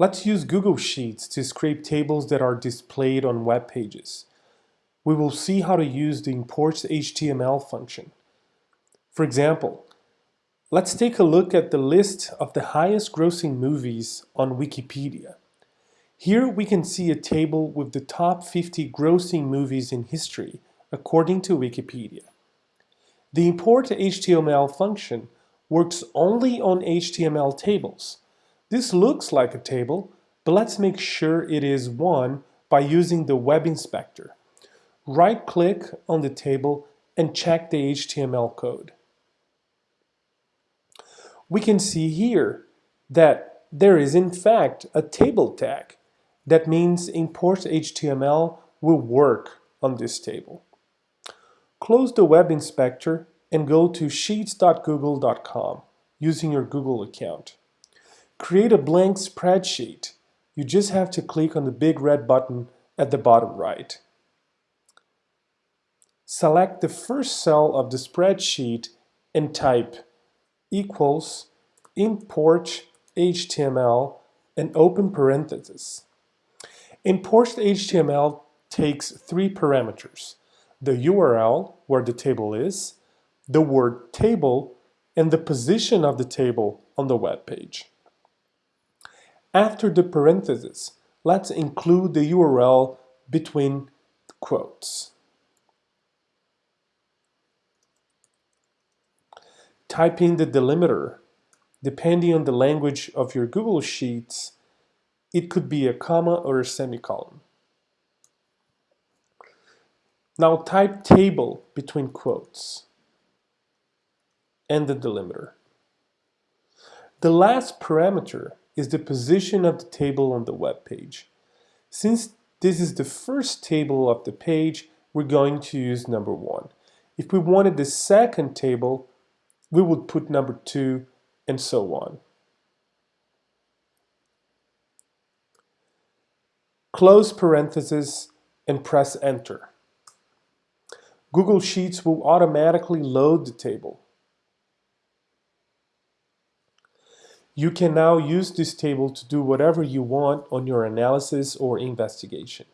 Let's use Google Sheets to scrape tables that are displayed on web pages. We will see how to use the import HTML function. For example, let's take a look at the list of the highest grossing movies on Wikipedia. Here we can see a table with the top 50 grossing movies in history, according to Wikipedia. The import HTML function works only on HTML tables. This looks like a table, but let's make sure it is one by using the Web Inspector. Right-click on the table and check the HTML code. We can see here that there is in fact a table tag that means import HTML will work on this table. Close the web inspector and go to sheets.google.com using your Google account. Create a blank spreadsheet. You just have to click on the big red button at the bottom right. Select the first cell of the spreadsheet and type equals import HTML and open parentheses. Import HTML takes three parameters, the URL, where the table is, the word table, and the position of the table on the web page. After the parentheses, let's include the URL between quotes. Type in the delimiter. Depending on the language of your Google Sheets, it could be a comma or a semicolon. Now type table between quotes and the delimiter. The last parameter is the position of the table on the web page. Since this is the first table of the page, we're going to use number one. If we wanted the second table, we would put number two and so on. close parenthesis, and press enter. Google Sheets will automatically load the table. You can now use this table to do whatever you want on your analysis or investigation.